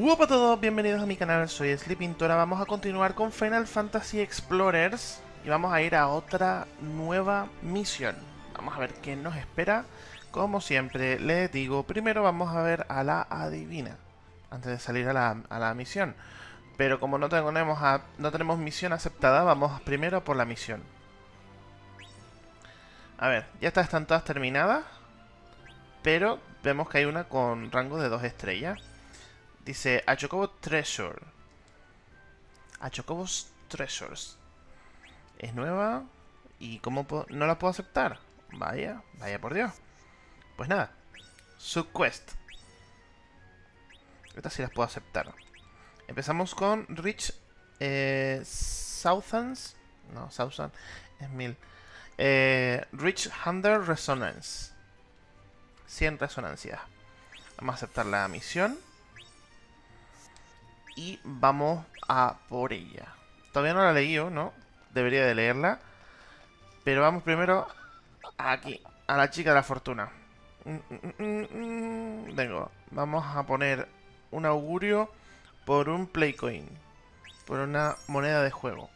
Hola a todos, bienvenidos a mi canal, soy Sleepintora. Vamos a continuar con Final Fantasy Explorers y vamos a ir a otra nueva misión. Vamos a ver qué nos espera. Como siempre, les digo, primero vamos a ver a la adivina, antes de salir a la, misión. Pero como no tenemos, no tenemos misión aceptada, vamos primero por la misión. A ver, ya estas están todas terminadas, pero vemos que hay una con rango de dos estrellas. Dice a Chocobo Treasure. A Treasures. Es nueva. ¿Y cómo no la puedo aceptar? Vaya, vaya por Dios. Pues nada. Subquest. Estas sí las puedo aceptar. Empezamos con Rich eh. No, Southans es mil. Eh, Rich Hunter Resonance. 100 resonancias. Vamos a aceptar la misión y vamos a por ella. Todavía no la he leído, ¿no? Debería de leerla. Pero vamos primero aquí, a la chica de la fortuna. Vengo, vamos a poner un augurio por un Playcoin. Por una moneda de juego.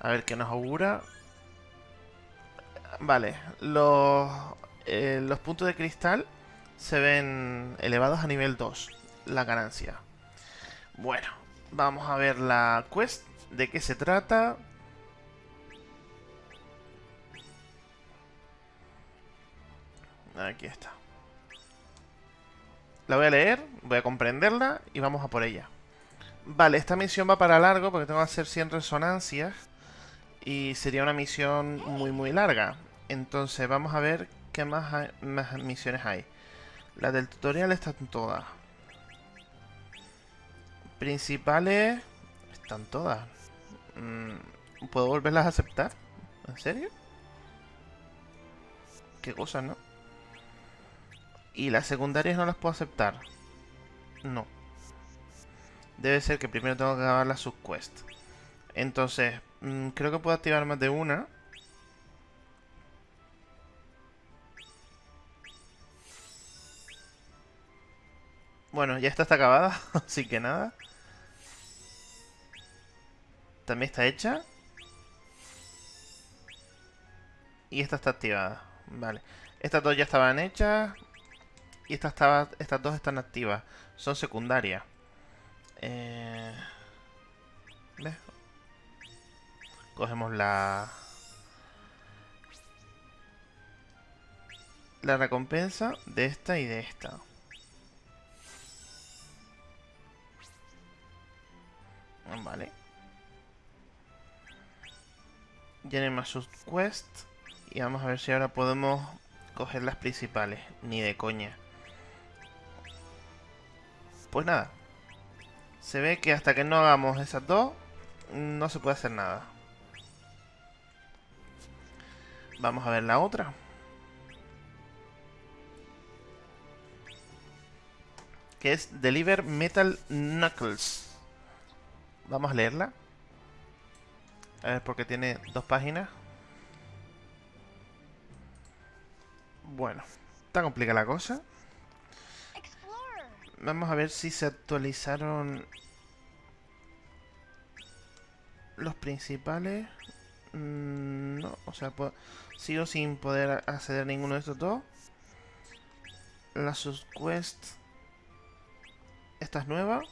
A ver qué nos augura. Vale, los, eh, los puntos de cristal se ven elevados a nivel 2. La ganancia. Bueno, vamos a ver la quest. ¿De qué se trata? Aquí está. La voy a leer, voy a comprenderla y vamos a por ella. Vale, esta misión va para largo porque tengo que hacer 100 resonancias. Y sería una misión muy muy larga. Entonces vamos a ver qué más, más misiones hay. Las del tutorial están todas. Principales... Están todas. Mm, ¿Puedo volverlas a aceptar? ¿En serio? Qué cosa, ¿no? Y las secundarias no las puedo aceptar. No. Debe ser que primero tengo que acabar la subquest. Entonces, mm, creo que puedo activar más de una. Bueno, ya esta está acabada, así que nada. También está hecha. Y esta está activada. Vale. Estas dos ya estaban hechas. Y estas, estaba, estas dos están activas. Son secundarias. Eh... ¿Ves? Cogemos la... La recompensa de esta y de esta. Vale. más sus quest. Y vamos a ver si ahora podemos coger las principales. Ni de coña. Pues nada. Se ve que hasta que no hagamos esas dos, no se puede hacer nada. Vamos a ver la otra. Que es Deliver Metal Knuckles. Vamos a leerla. A ver, porque tiene dos páginas. Bueno, está complicada la cosa. Vamos a ver si se actualizaron los principales. Mm, no, o sea, sigo sin poder acceder a ninguno de estos dos. La subquest. Esta es nueva.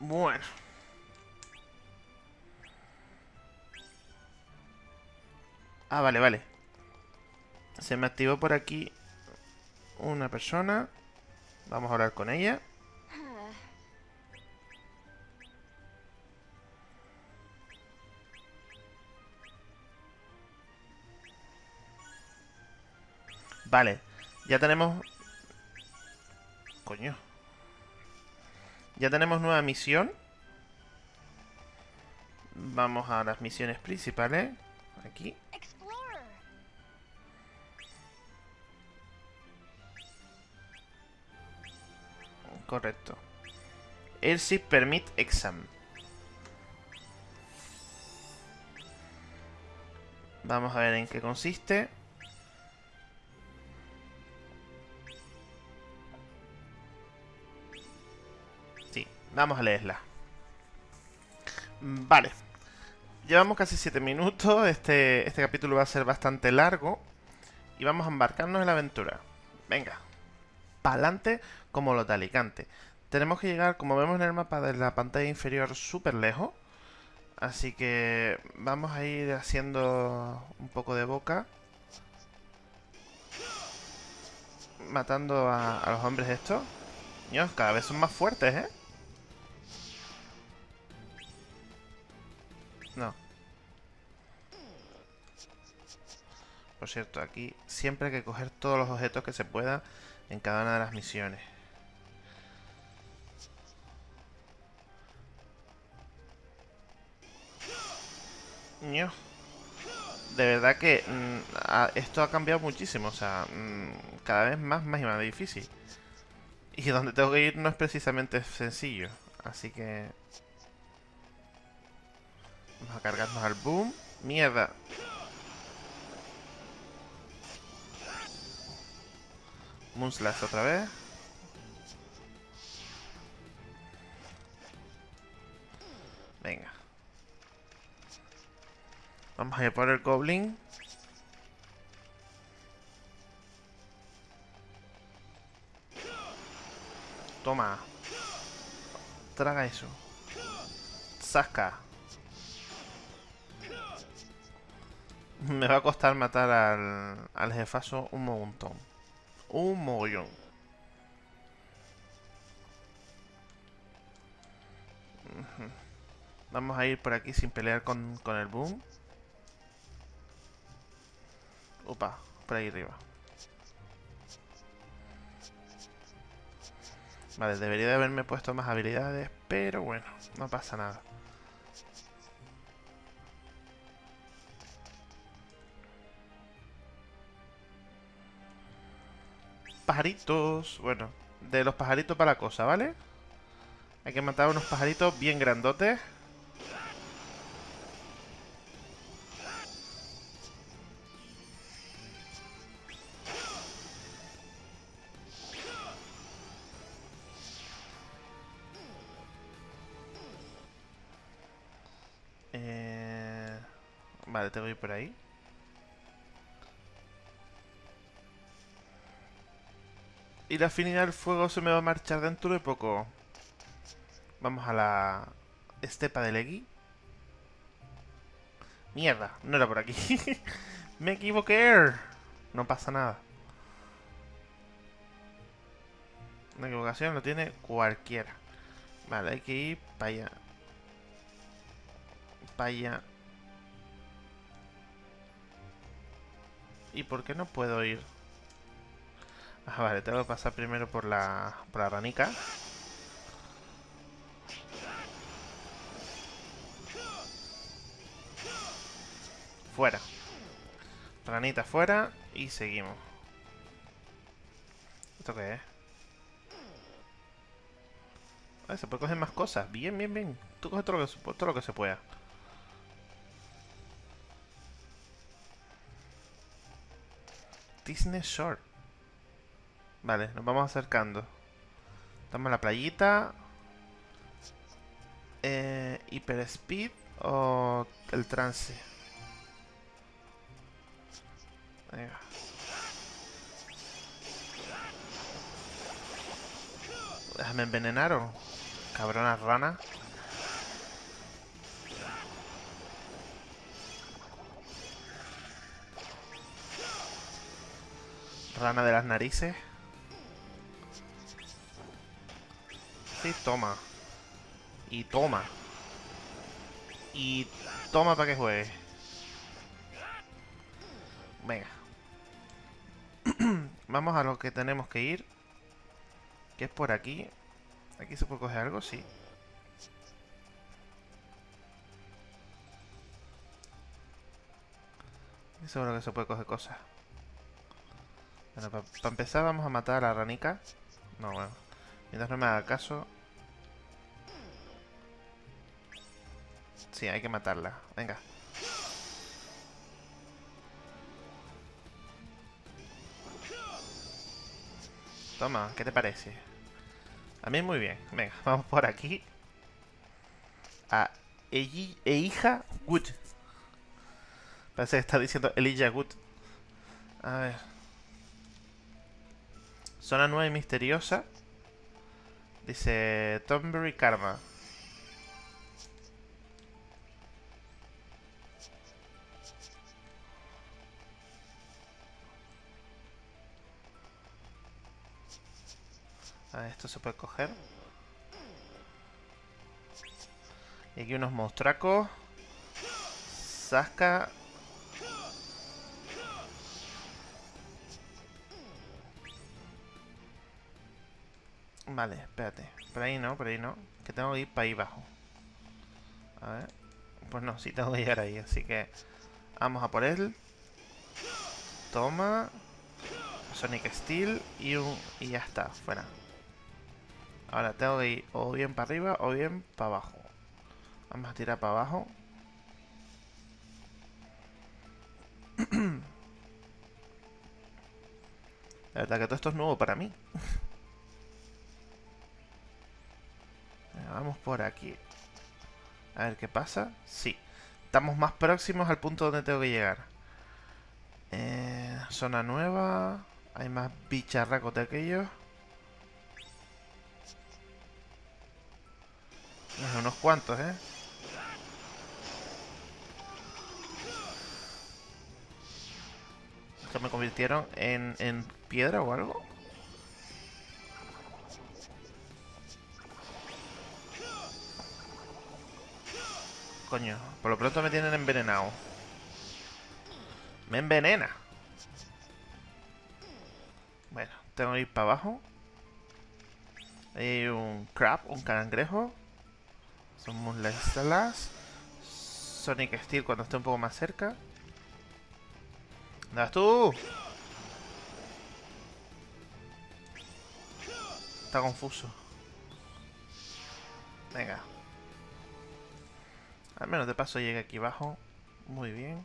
Bueno. Ah, vale, vale. Se me activó por aquí una persona. Vamos a hablar con ella. Vale, ya tenemos... Coño. Ya tenemos nueva misión. Vamos a las misiones principales. Aquí. Correcto. Airship Permit Exam. Vamos a ver en qué consiste. Vamos a leerla. Vale. Llevamos casi 7 minutos. Este, este capítulo va a ser bastante largo. Y vamos a embarcarnos en la aventura. Venga. Para adelante como los de Alicante. Tenemos que llegar, como vemos en el mapa de la pantalla inferior, súper lejos. Así que vamos a ir haciendo un poco de boca. Matando a, los hombres estos. Dios, cada vez son más fuertes, ¿eh? Por cierto, aquí siempre hay que coger todos los objetos que se pueda en cada una de las misiones. De verdad que mm, esto ha cambiado muchísimo, o sea, mm, cada vez más, más y más difícil. Y donde tengo que ir no es precisamente sencillo, así que... Vamos a cargarnos al boom. ¡Mierda! Moonslash otra vez. Venga. Vamos a ir por el Goblin. Toma. Traga eso. Saca. Me va a costar matar al, al jefazo un montón. Un mogollón. Vamos a ir por aquí sin pelear con, con el boom. Opa, por ahí arriba. Vale, debería de haberme puesto más habilidades, pero bueno, no pasa nada. Pajaritos. Bueno, de los pajaritos para la cosa, ¿vale? Hay que matar unos pajaritos bien grandotes. Vale, tengo que por ahí. Y la afinidad del fuego se me va a marchar dentro de poco. Vamos a la estepa de Legui. Mierda, no era por aquí. me equivoqué. No pasa nada. Una equivocación lo tiene cualquiera. Vale, hay que ir para allá. Para allá. ¿Y por qué no puedo ir? Ah, vale, tengo que pasar primero por la, por la ranica. Fuera. Ranita fuera y seguimos. ¿Esto qué es? Ah, se puede coger más cosas. Bien, bien, bien. Tú coges todo lo que, todo lo que se pueda. Disney Shore. Vale, nos vamos acercando. Estamos en la playita. Eh, ¿Hyper Speed o el trance? Venga. Déjame envenenar o... Cabrona rana. Rana de las narices. Sí, toma. Y toma. Y toma para que juegue. Venga. Vamos a lo que tenemos que ir. Que es por aquí. ¿Aquí se puede coger algo? Sí. Seguro que se puede coger cosas. Bueno, para empezar vamos a matar a la ranica. No, bueno. Mientras no me haga caso. Sí, hay que matarla. Venga. Toma, ¿qué te parece? A mí muy bien. Venga, vamos por aquí. A Eija Wood. Parece que está diciendo Elijah Wood. A ver. Zona nueva y misteriosa. Dice Tomberry Karma. Esto se puede coger. Y aquí unos monstruacos. Sasca. Vale, espérate. Por ahí no, por ahí no. Que tengo que ir para ahí abajo. A ver. Pues no, sí tengo que llegar ahí. Así que vamos a por él. Toma. Sonic Steel y un y ya está, fuera. Ahora tengo que ir o bien para arriba o bien para abajo. Vamos a tirar para abajo. La verdad que todo esto es nuevo para mí. Vamos por aquí. A ver qué pasa. Sí. Estamos más próximos al punto donde tengo que llegar. Eh, zona nueva. Hay más bicharracos de aquellos. Unos cuantos, ¿eh? ¿Que me convirtieron en, en piedra o algo? Coño, por lo pronto me tienen envenenado. Me envenena. Bueno, tengo que ir para abajo. Hay un crab, un cangrejo. Somos las Sonic Steel cuando esté un poco más cerca. ¿Dónde tú? Está confuso. Venga. Al menos de paso llegue aquí abajo. Muy bien.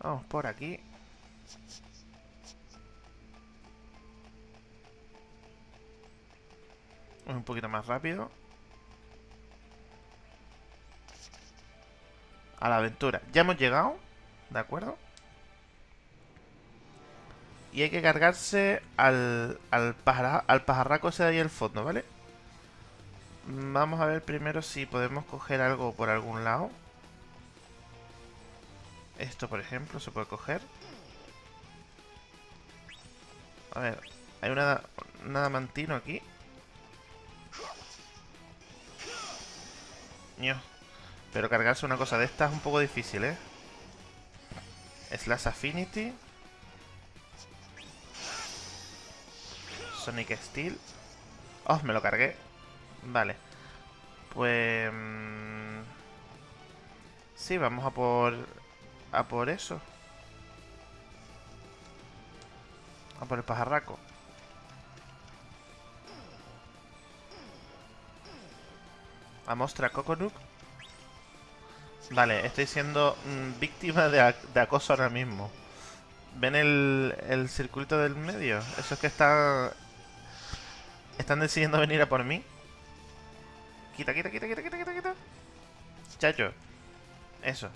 Vamos por aquí. Un poquito más rápido. A la aventura. Ya hemos llegado, ¿de acuerdo? Y hay que cargarse al, al, al pajarraco ese de ahí al fondo, ¿vale? Vamos a ver primero si podemos coger algo por algún lado. Esto, por ejemplo, se puede coger. A ver, hay una, un adamantino aquí. Pero cargarse una cosa de esta es un poco difícil, ¿eh? Slash Affinity. Sonic Steel. Oh, me lo cargué. Vale. Pues... Mm, sí, vamos a por... A por eso. A por el pajarraco. A mostrar Coconut. Vale, estoy siendo mm, víctima de, acoso ahora mismo. ¿Ven el, el circuito del medio? Eso es que está... Están decidiendo venir a por mí. Quita, quita, quita, quita, quita, quita, quita. Chacho. Eso.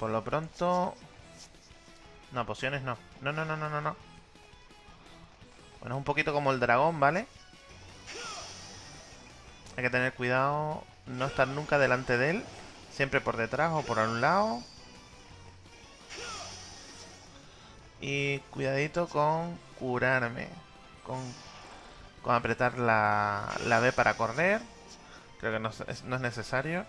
Por lo pronto... No, pociones no. No, no, no, no, no, no. Bueno, es un poquito como el dragón, ¿vale? Hay que tener cuidado, no estar nunca delante de él. Siempre por detrás o por un lado. Y cuidadito con curarme. Con, con apretar la, la B para correr. Creo que no no es necesario.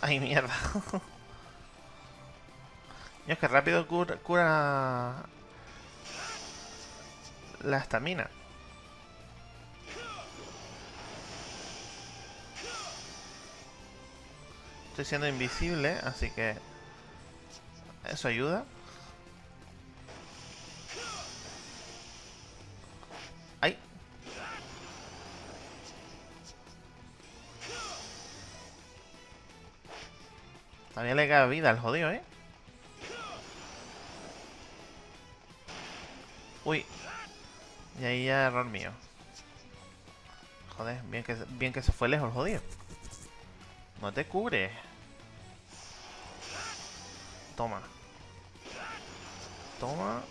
Ay, mierda. es que rápido cura, cura la estamina. Estoy siendo invisible, así que eso ayuda. Todavía le queda vida al jodido, ¿eh? Uy. Y ahí ya error mío. Joder, bien que, bien que se fue lejos el jodido. No te cubre. Toma. Toma.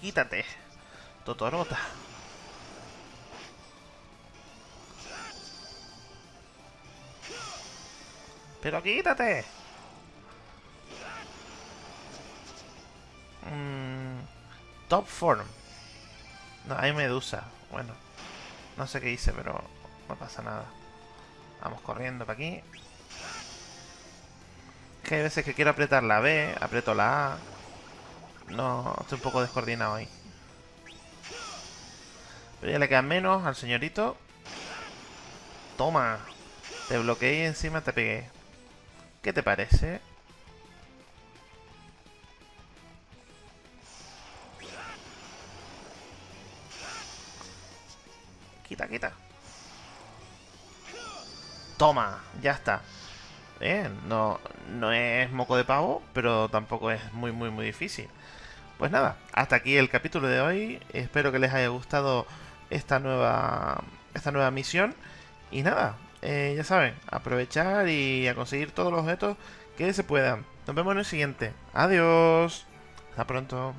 Quítate. Totorota. Pero quítate. Mm, top form. No, hay medusa. Bueno. No sé qué hice, pero no pasa nada. Vamos corriendo para aquí. Que hay veces que quiero apretar la B, aprieto la A. No, estoy un poco descoordinado ahí. Pero ya le queda menos al señorito. Toma. Te bloqueé y encima te pegué. ¿Qué te parece? Quita, quita. Toma, ya está. Bien, no, no es moco de pavo, pero tampoco es muy, muy, muy difícil. Pues nada, hasta aquí el capítulo de hoy. Espero que les haya gustado esta nueva, esta nueva misión. Y nada, eh, ya saben, aprovechar y a conseguir todos los objetos que se puedan. Nos vemos en el siguiente. Adiós. Hasta pronto.